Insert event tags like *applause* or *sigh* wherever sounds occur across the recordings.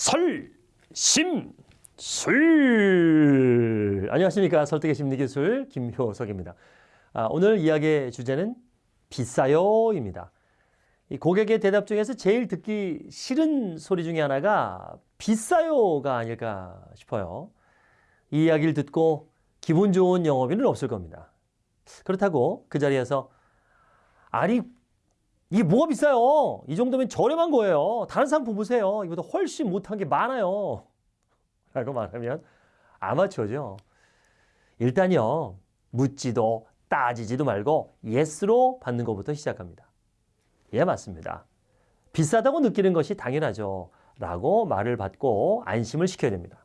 설, 심, 술. 안녕하십니까. 설득의 심리기술 김효석입니다. 아, 오늘 이야기의 주제는 비싸요 입니다. 이 고객의 대답 중에서 제일 듣기 싫은 소리 중에 하나가 비싸요가 아닐까 싶어요. 이 이야기를 듣고 기분 좋은 영업인은 없을 겁니다. 그렇다고 그 자리에서 아니 이게 뭐가 비싸요? 이 정도면 저렴한 거예요. 다른 상품 보세요. 이보다 훨씬 못한 게 많아요. *laughs* 라고 말하면 아마추어죠. 일단요. 묻지도 따지지도 말고 예스로 받는 것부터 시작합니다. 예, 맞습니다. 비싸다고 느끼는 것이 당연하죠. 라고 말을 받고 안심을 시켜야 됩니다.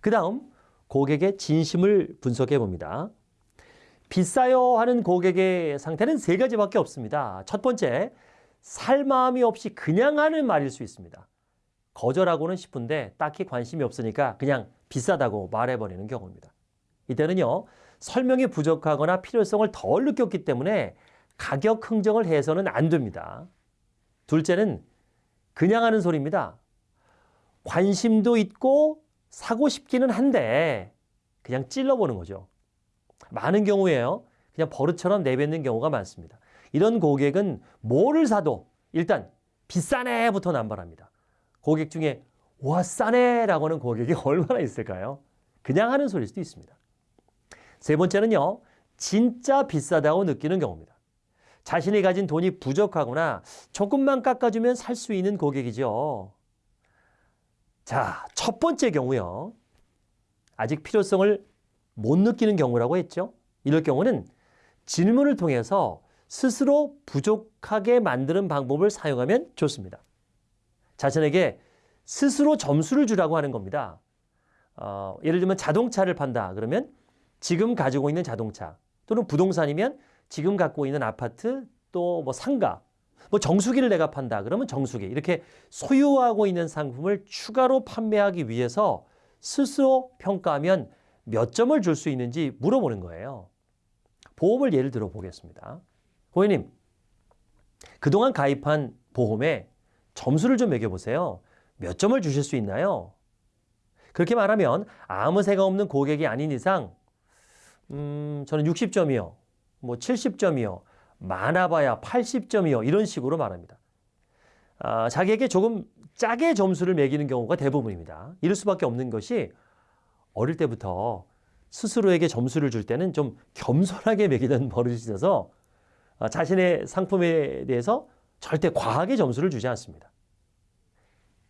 그 다음 고객의 진심을 분석해 봅니다. 비싸요 하는 고객의 상태는 세 가지밖에 없습니다. 첫 번째, 살 마음이 없이 그냥 하는 말일 수 있습니다. 거절하고는 싶은데 딱히 관심이 없으니까 그냥 비싸다고 말해버리는 경우입니다. 이때는요, 설명이 부족하거나 필요성을 덜 느꼈기 때문에 가격 흥정을 해서는 안 됩니다. 둘째는 그냥 하는 소리입니다. 관심도 있고 사고 싶기는 한데 그냥 찔러보는 거죠. 많은 경우에요. 그냥 버릇처럼 내뱉는 경우가 많습니다. 이런 고객은 뭐를 사도 일단 비싸네부터 남발합니다. 고객 중에 와 싸네 라고 하는 고객이 *laughs* 얼마나 있을까요? 그냥 하는 소리일 수도 있습니다. 세 번째는요. 진짜 비싸다고 느끼는 경우입니다. 자신이 가진 돈이 부족하거나 조금만 깎아주면 살 수 있는 고객이죠. 자, 첫 번째 경우요. 아직 필요성을 못 느끼는 경우라고 했죠. 이럴 경우는 질문을 통해서 스스로 부족하게 만드는 방법을 사용하면 좋습니다. 자신에게 스스로 점수를 주라고 하는 겁니다. 어, 예를 들면 자동차를 판다 그러면 지금 가지고 있는 자동차 또는 부동산이면 지금 갖고 있는 아파트 또 뭐 상가 뭐 정수기를 내가 판다 그러면 정수기 이렇게 소유하고 있는 상품을 추가로 판매하기 위해서 스스로 평가하면 몇 점을 줄 수 있는지 물어보는 거예요. 보험을 예를 들어 보겠습니다. 고객님, 그동안 가입한 보험에 점수를 좀 매겨보세요. 몇 점을 주실 수 있나요? 그렇게 말하면 아무 새가 없는 고객이 아닌 이상, 음, 저는 60점이요. 뭐 70점이요. 많아봐야 80점이요. 이런 식으로 말합니다. 아, 자기에게 조금 짜게 점수를 매기는 경우가 대부분입니다. 이럴 수밖에 없는 것이 어릴 때부터 스스로에게 점수를 줄 때는 좀 겸손하게 매기던 *laughs* 버릇이 있어서 아, 자신의 상품에 대해서 절대 과하게 점수를 주지 않습니다.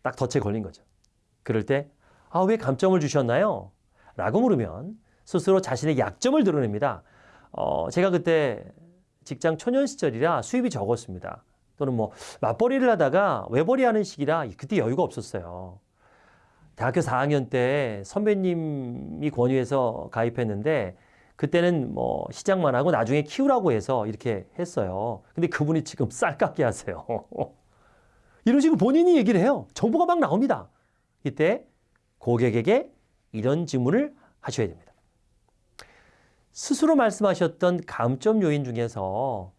딱 덫에 걸린 거죠. 그럴 때, 아, 왜 감점을 주셨나요? 라고 물으면 스스로 자신의 약점을 드러냅니다. 어, 제가 그때 직장 초년 시절이라 수입이 적었습니다. 또는 뭐 맞벌이를 하다가 외벌이 하는 시기라 그때 여유가 없었어요. 대학교 4학년 때 선배님이 권유해서 가입했는데 그때는 뭐 시작만 하고 나중에 키우라고 해서 이렇게 했어요. 근데 그분이 지금 쌀깎게 하세요. *laughs* 이런 식으로 본인이 얘기를 해요. 정보가 막 나옵니다. 이때 고객에게 이런 질문을 하셔야 됩니다. 스스로 말씀하셨던 감점 요인 중에서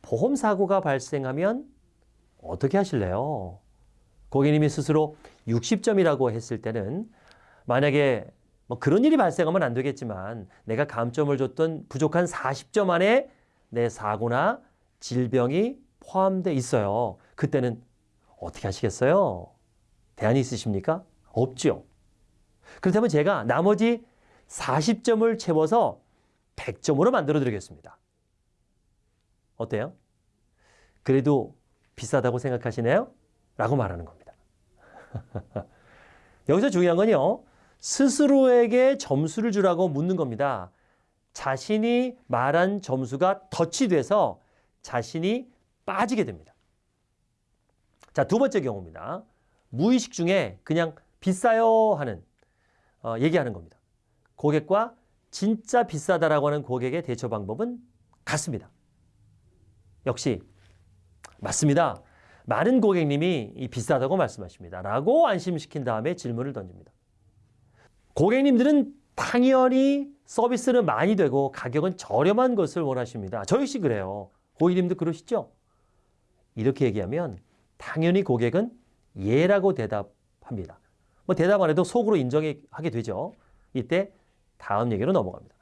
보험 사고가 발생하면 어떻게 하실래요? 고객님이 스스로 60점이라고 했을 때는 만약에 뭐 그런 일이 발생하면 안 되겠지만 내가 감점을 줬던 부족한 40점 안에 내 사고나 질병이 포함되어 있어요. 그때는 어떻게 하시겠어요? 대안이 있으십니까? 없죠. 그렇다면 제가 나머지 40점을 채워서 100점으로 만들어 드리겠습니다. 어때요? 그래도 비싸다고 생각하시네요? 라고 말하는 겁니다. *laughs* 여기서 중요한 건요. 스스로에게 점수를 주라고 묻는 겁니다. 자신이 말한 점수가 덫이 돼서 자신이 빠지게 됩니다. 자, 두 번째 경우입니다. 무의식 중에 그냥 비싸요 하는 어, 얘기하는 겁니다. 고객과 진짜 비싸다라고 하는 고객의 대처 방법은 같습니다. 역시 맞습니다. 많은 고객님이 이 비싸다고 말씀하십니다. 라고 안심시킨 다음에 질문을 던집니다. 고객님들은 당연히 서비스는 많이 되고 가격은 저렴한 것을 원하십니다. 저 역시 그래요. 고객님도 그러시죠? 이렇게 얘기하면 당연히 고객은 예라고 대답할 합니다. 뭐 대답 안 해도 속으로 인정하게 되죠. 이때 다음 얘기로 넘어갑니다.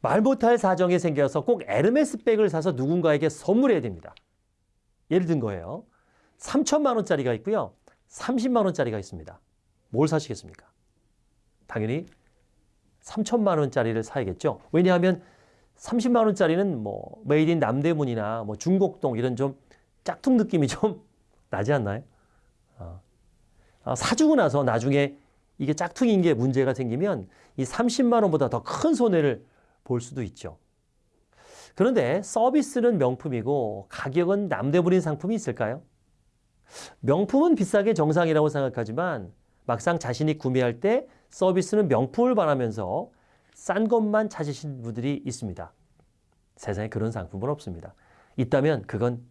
말 못할 사정이 생겨서 꼭 에르메스 백을 사서 누군가에게 선물해야 됩니다. 예를 든 거예요. 3천만 원짜리가 있고요. 30만 원짜리가 있습니다. 뭘 사시겠습니까? 당연히 3천만 원짜리를 사야겠죠. 왜냐하면 30만 원짜리는 뭐 made in 남대문이나 뭐 중곡동 이런 좀 짝퉁 느낌이 좀 *laughs* 나지 않나요? 어. 아, 사주고 나서 나중에 이게 짝퉁인 게 문제가 생기면 이 30만 원보다 더 큰 손해를 볼 수도 있죠. 그런데 서비스는 명품이고 가격은 남대문인 상품이 있을까요? 명품은 비싸게 정상이라고 생각하지만 막상 자신이 구매할 때 서비스는 명품을 바라면서 싼 것만 찾으신 분들이 있습니다. 세상에 그런 상품은 없습니다. 있다면 그건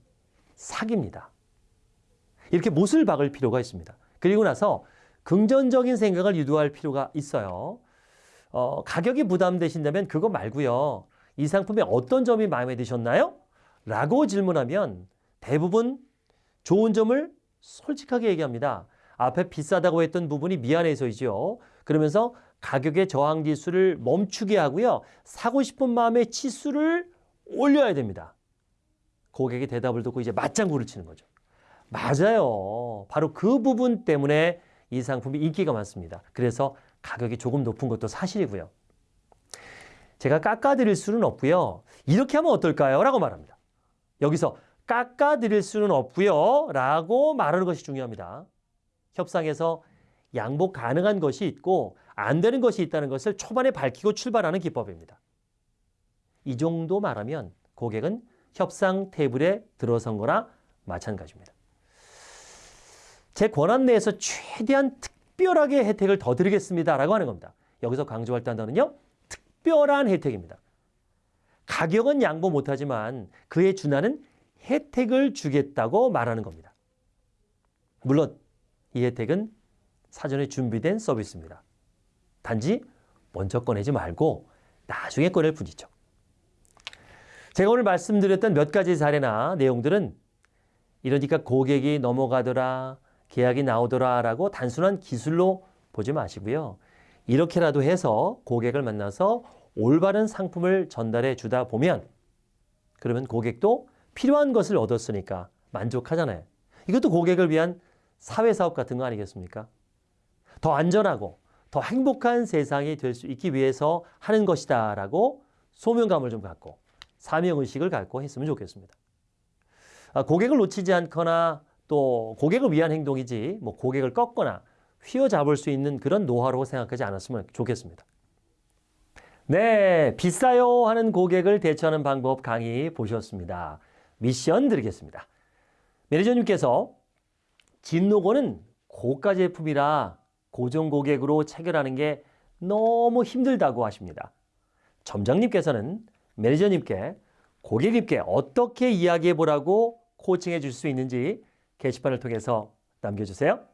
사기입니다. 이렇게 못을 박을 필요가 있습니다. 그리고 나서 긍정적인 생각을 유도할 필요가 있어요. 어, 가격이 부담되신다면 그거 말고요. 이 상품의 어떤 점이 마음에 드셨나요? 라고 질문하면 대부분 좋은 점을 솔직하게 얘기합니다. 앞에 비싸다고 했던 부분이 미안해서이죠. 그러면서 가격의 저항 지수를 멈추게 하고요. 사고 싶은 마음의 치수를 올려야 됩니다. 고객의 대답을 듣고 이제 맞장구를 치는 거죠. 맞아요. 바로 그 부분 때문에 이 상품이 인기가 많습니다. 그래서 가격이 조금 높은 것도 사실이고요. 제가 깎아드릴 수는 없고요. 이렇게 하면 어떨까요? 라고 말합니다. 여기서 깎아드릴 수는 없고요. 라고 말하는 것이 중요합니다. 협상에서 양보 가능한 것이 있고 안 되는 것이 있다는 것을 초반에 밝히고 출발하는 기법입니다. 이 정도 말하면 고객은 협상 테이블에 들어선 거나 마찬가지입니다. 제 권한 내에서 최대한 특별하게 혜택을 더 드리겠습니다. 라고 하는 겁니다. 여기서 강조할 단어는요. 특별한 혜택입니다. 가격은 양보 못하지만 그에 준하는 혜택을 주겠다고 말하는 겁니다. 물론 이 혜택은 사전에 준비된 서비스입니다. 단지 먼저 꺼내지 말고 나중에 꺼낼 뿐이죠. 제가 오늘 말씀드렸던 몇 가지 사례나 내용들은 이러니까 고객이 넘어가더라, 계약이 나오더라 라고 단순한 기술로 보지 마시고요. 이렇게라도 해서 고객을 만나서 올바른 상품을 전달해 주다 보면 그러면 고객도 필요한 것을 얻었으니까 만족하잖아요. 이것도 고객을 위한 사회사업 같은 거 아니겠습니까? 더 안전하고 더 행복한 세상이 될 수 있기 위해서 하는 것이다 라고 소명감을 좀 갖고 사명의식을 갖고 했으면 좋겠습니다. 아, 고객을 놓치지 않거나 또 고객을 위한 행동이지 뭐 고객을 꺾거나 휘어잡을 수 있는 그런 노하우라고 생각하지 않았으면 좋겠습니다. 네, 비싸요 하는 고객을 대처하는 방법 강의 보셨습니다. 미션 드리겠습니다. 매니저님께서 진로고는 고가 제품이라 고정 고객으로 체결하는 게 너무 힘들다고 하십니다. 점장님께서는 매니저님께 고객님께 어떻게 이야기해 보라고 코칭해 줄 수 있는지 게시판을 통해서 남겨주세요.